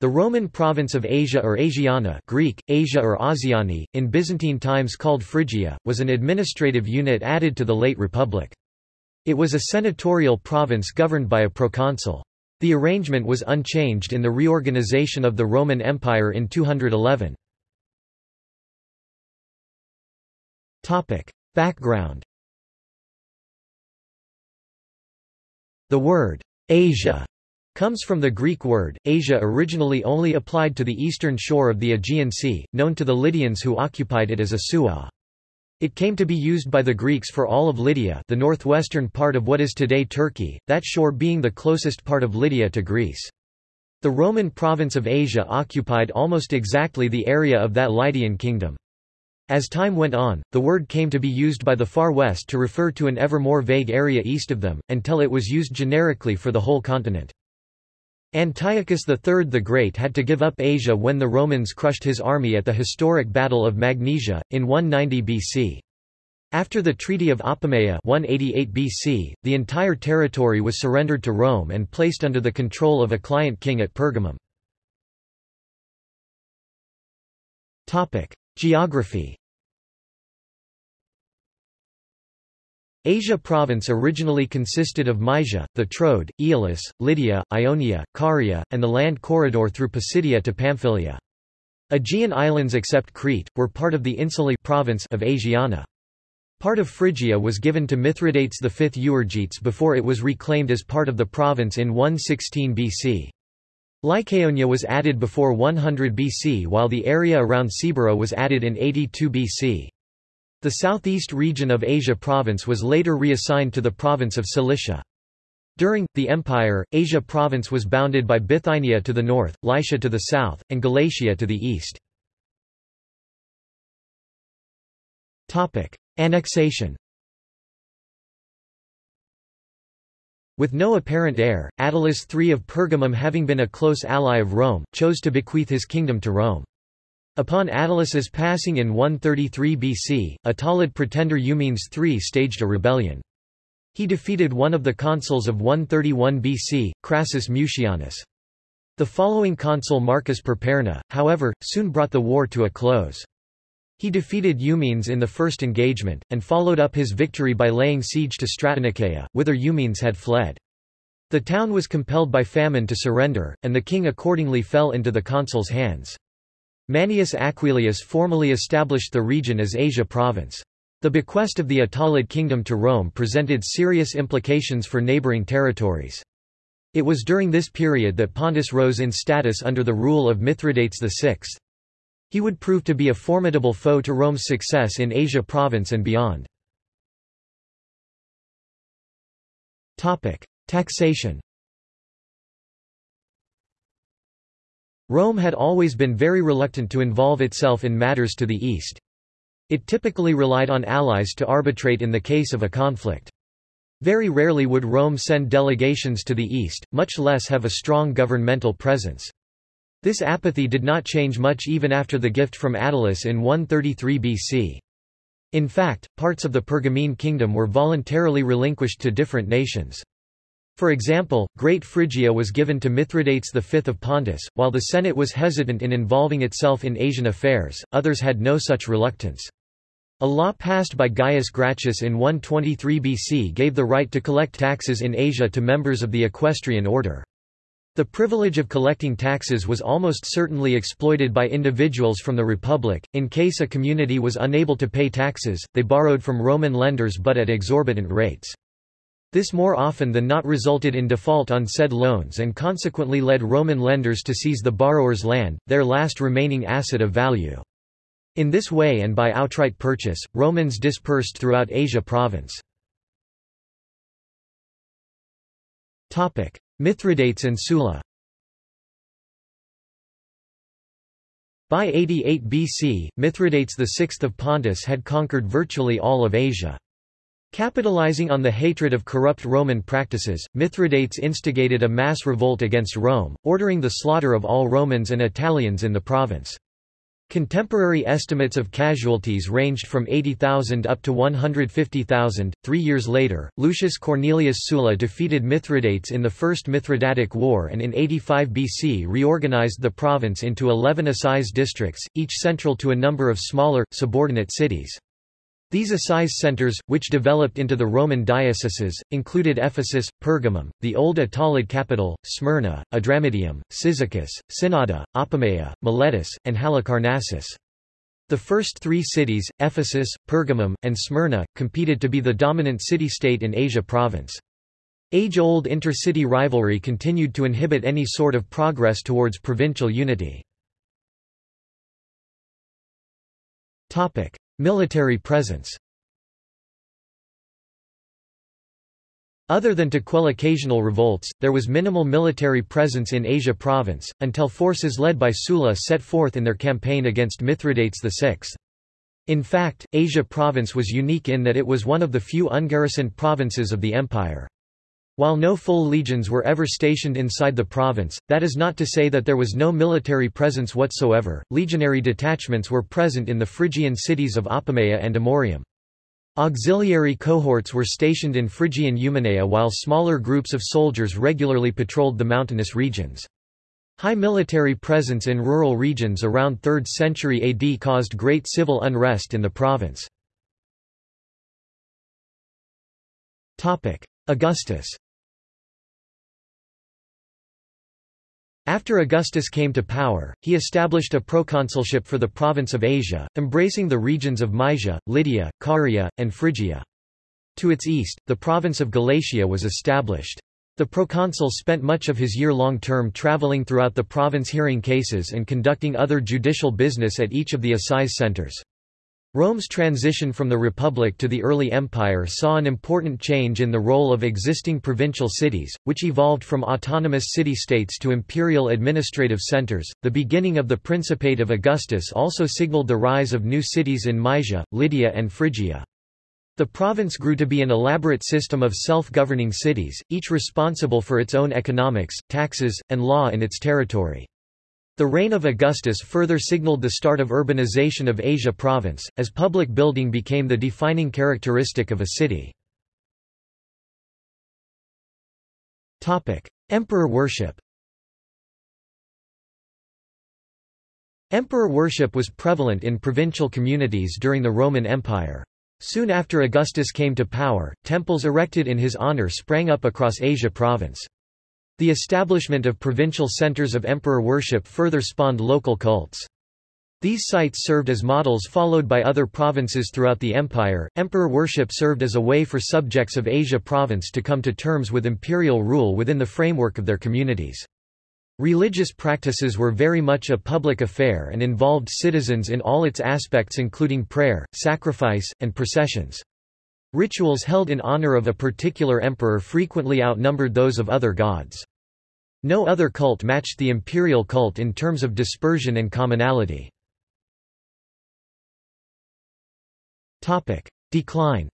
The Roman province of Asia or Asiana Greek, Asia or Asiani, in Byzantine times called Phrygia, was an administrative unit added to the late Republic. It was a senatorial province governed by a proconsul. The arrangement was unchanged in the reorganization of the Roman Empire in 211. Background The word, Asia, comes from the Greek word, Asia originally only applied to the eastern shore of the Aegean Sea, known to the Lydians who occupied it as Asuwa. It came to be used by the Greeks for all of Lydia the northwestern part of what is today Turkey, that shore being the closest part of Lydia to Greece. The Roman province of Asia occupied almost exactly the area of that Lydian kingdom. As time went on, the word came to be used by the Far West to refer to an ever more vague area east of them, until it was used generically for the whole continent. Antiochus III the Great had to give up Asia when the Romans crushed his army at the historic Battle of Magnesia, in 190 BC. After the Treaty of Apamea 188 BC, the entire territory was surrendered to Rome and placed under the control of a client king at Pergamum. Geography Asia province originally consisted of Mysia, the Troad, Aeolis, Lydia, Ionia, Caria, and the land corridor through Pisidia to Pamphylia. Aegean islands except Crete, were part of the Insulae province of Asiana. Part of Phrygia was given to Mithridates V Euergetes before it was reclaimed as part of the province in 116 BC. Lycaonia was added before 100 BC while the area around Cibyra was added in 82 BC. The southeast region of Asia province was later reassigned to the province of Cilicia. During, the empire, Asia province was bounded by Bithynia to the north, Lycia to the south, and Galatia to the east. Annexation With no apparent heir, Attalus III of Pergamum having been a close ally of Rome, chose to bequeath his kingdom to Rome. Upon Attalus's passing in 133 BC, Attalid pretender Eumenes III staged a rebellion. He defeated one of the consuls of 131 BC, Crassus Mucianus. The following consul Marcus Perperna, however, soon brought the war to a close. He defeated Eumenes in the first engagement, and followed up his victory by laying siege to Stratoniceia, whither Eumenes had fled. The town was compelled by famine to surrender, and the king accordingly fell into the consul's hands. Manius Aquilius formally established the region as Asia province. The bequest of the Attalid kingdom to Rome presented serious implications for neighboring territories. It was during this period that Pontus rose in status under the rule of Mithridates VI. He would prove to be a formidable foe to Rome's success in Asia province and beyond. Taxation Rome had always been very reluctant to involve itself in matters to the east. It typically relied on allies to arbitrate in the case of a conflict. Very rarely would Rome send delegations to the east, much less have a strong governmental presence. This apathy did not change much even after the gift from Attalus in 133 BC. In fact, parts of the Pergamene kingdom were voluntarily relinquished to different nations. For example, Great Phrygia was given to Mithridates V of Pontus, while the Senate was hesitant in involving itself in Asian affairs, others had no such reluctance. A law passed by Gaius Gracchus in 123 BC gave the right to collect taxes in Asia to members of the equestrian order. The privilege of collecting taxes was almost certainly exploited by individuals from the Republic. In case a community was unable to pay taxes, they borrowed from Roman lenders but at exorbitant rates. This more often than not resulted in default on said loans and consequently led Roman lenders to seize the borrower's land, their last remaining asset of value. In this way and by outright purchase, Romans dispersed throughout Asia province. Mithridates and Sulla By 88 BC, Mithridates VI of Pontus had conquered virtually all of Asia. Capitalizing on the hatred of corrupt Roman practices, Mithridates instigated a mass revolt against Rome, ordering the slaughter of all Romans and Italians in the province. Contemporary estimates of casualties ranged from 80,000 up to 150,000. Three years later, Lucius Cornelius Sulla defeated Mithridates in the First Mithridatic War and in 85 BC reorganized the province into 11 assize districts, each central to a number of smaller, subordinate cities. These assize centers, which developed into the Roman dioceses, included Ephesus, Pergamum, the old Attalid capital, Smyrna, Adramyttium, Cyzicus, Synnada, Apamea, Miletus, and Halicarnassus. The first three cities, Ephesus, Pergamum, and Smyrna, competed to be the dominant city-state in Asia province. Age-old intercity rivalry continued to inhibit any sort of progress towards provincial unity. Military presence Other than to quell occasional revolts, there was minimal military presence in Asia province, until forces led by Sulla set forth in their campaign against Mithridates VI. In fact, Asia province was unique in that it was one of the few ungarrisoned provinces of the empire. While no full legions were ever stationed inside the province, that is not to say that there was no military presence whatsoever, legionary detachments were present in the Phrygian cities of Apamea and Amorium. Auxiliary cohorts were stationed in Phrygian Eumenea while smaller groups of soldiers regularly patrolled the mountainous regions. High military presence in rural regions around 3rd century AD caused great civil unrest in the province. Augustus After Augustus came to power, he established a proconsulship for the province of Asia, embracing the regions of Mysia, Lydia, Caria, and Phrygia. To its east, the province of Galatia was established. The proconsul spent much of his year-long term traveling throughout the province hearing cases and conducting other judicial business at each of the assize centers. Rome's transition from the Republic to the early Empire saw an important change in the role of existing provincial cities, which evolved from autonomous city-states to imperial administrative centers. The beginning of the Principate of Augustus also signaled the rise of new cities in Mysia, Lydia and Phrygia. The province grew to be an elaborate system of self-governing cities, each responsible for its own economics, taxes, and law in its territory. The reign of Augustus further signaled the start of urbanization of Asia province, as public building became the defining characteristic of a city. Emperor worship Emperor worship was prevalent in provincial communities during the Roman Empire. Soon after Augustus came to power, temples erected in his honor sprang up across Asia province. The establishment of provincial centers of emperor worship further spawned local cults. These sites served as models followed by other provinces throughout the empire. Emperor worship served as a way for subjects of Asia province to come to terms with imperial rule within the framework of their communities. Religious practices were very much a public affair and involved citizens in all its aspects including prayer, sacrifice, and processions. Rituals held in honor of a particular emperor frequently outnumbered those of other gods. No other cult matched the imperial cult in terms of dispersion and commonality. Decline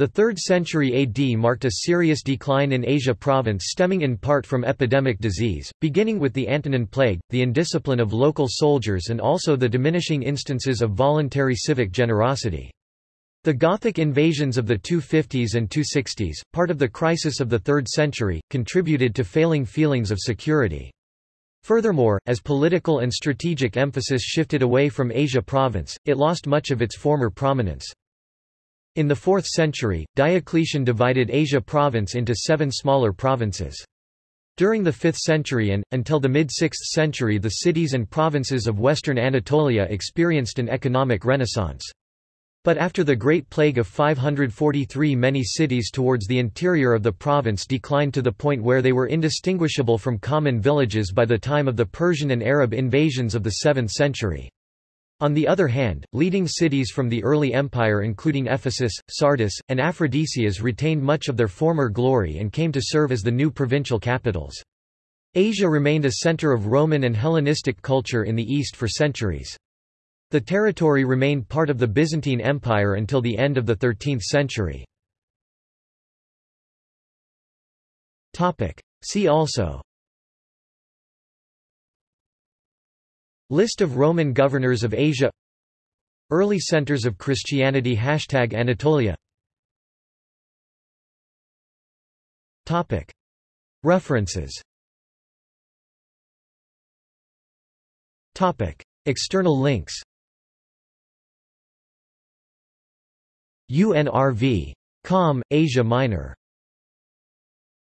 The 3rd century AD marked a serious decline in Asia province stemming in part from epidemic disease, beginning with the Antonine Plague, the indiscipline of local soldiers and also the diminishing instances of voluntary civic generosity. The Gothic invasions of the 250s and 260s, part of the crisis of the 3rd century, contributed to failing feelings of security. Furthermore, as political and strategic emphasis shifted away from Asia province, it lost much of its former prominence. In the 4th century, Diocletian divided Asia province into seven smaller provinces. During the 5th century and, until the mid-6th century the cities and provinces of western Anatolia experienced an economic renaissance. But after the Great Plague of 543 many cities towards the interior of the province declined to the point where they were indistinguishable from common villages by the time of the Persian and Arab invasions of the 7th century. On the other hand, leading cities from the early empire including Ephesus, Sardis, and Aphrodisias retained much of their former glory and came to serve as the new provincial capitals. Asia remained a center of Roman and Hellenistic culture in the east for centuries. The territory remained part of the Byzantine Empire until the end of the 13th century. See also List of Roman governors of Asia. Early centers of Christianity. Hashtag Anatolia. References. External links. UNRV. Com, Asia Minor